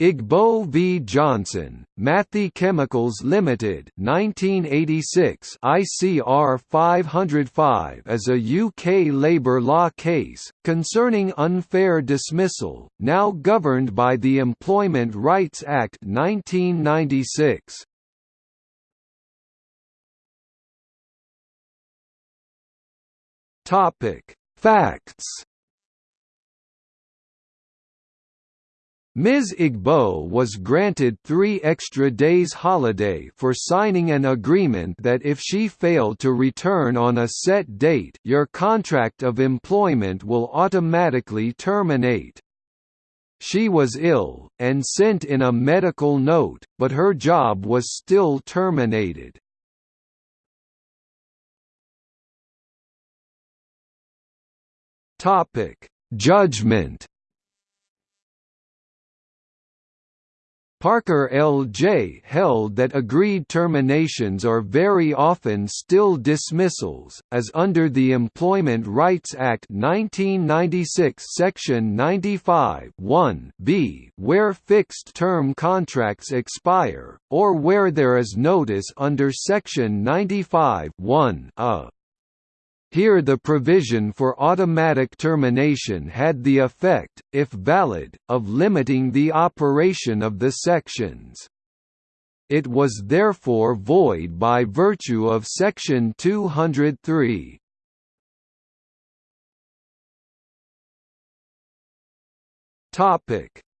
Igbo v Johnson, Matthey Chemicals Limited 1986 ICR 505 is a UK labour law case, concerning unfair dismissal, now governed by the Employment Rights Act 1996. Topic: Facts Ms. Igbo was granted three extra days holiday for signing an agreement that if she failed to return on a set date your contract of employment will automatically terminate. She was ill, and sent in a medical note, but her job was still terminated. Judgment Parker L.J. held that agreed terminations are very often still dismissals, as under the Employment Rights Act 1996 Section 95 b where fixed-term contracts expire, or where there is notice under Section 95 a. Here the provision for automatic termination had the effect, if valid, of limiting the operation of the sections. It was therefore void by virtue of Section 203.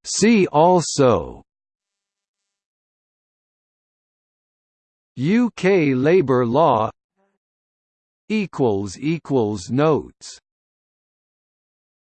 See also UK labour law equals equals notes